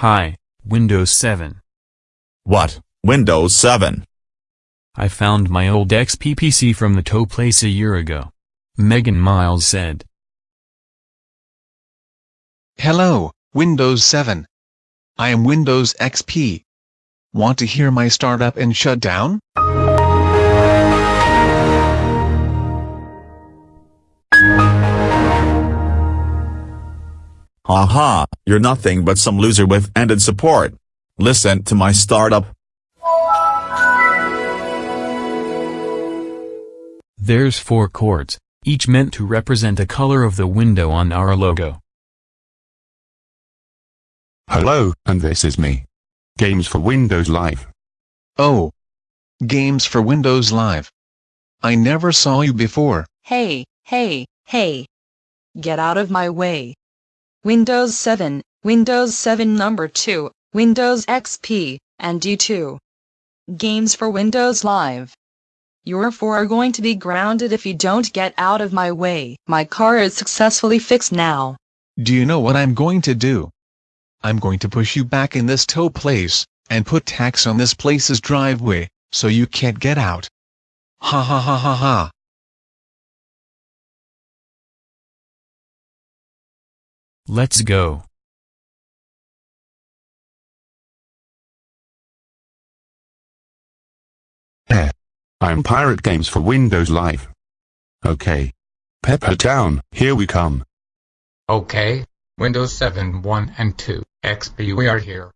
Hi, Windows 7. What, Windows 7? I found my old XP PC from the tow place a year ago. Megan Miles said. Hello, Windows 7. I am Windows XP. Want to hear my startup and shutdown? Haha, you're nothing but some loser with ended support. Listen to my startup. There's four chords, each meant to represent a color of the window on our logo. Hello, and this is me. Games for Windows Live. Oh. Games for Windows Live. I never saw you before. Hey, hey, hey. Get out of my way. Windows 7, Windows 7 number 2, Windows XP, and D2. Games for Windows Live. Your four are going to be grounded if you don't get out of my way. My car is successfully fixed now. Do you know what I'm going to do? I'm going to push you back in this tow place, and put tacks on this place's driveway, so you can't get out. Ha ha ha ha ha. Let's go. Eh. I'm Pirate Games for Windows Live. Okay. Pepper Town, here we come. Okay, Windows 7 1 and 2, XP we are here.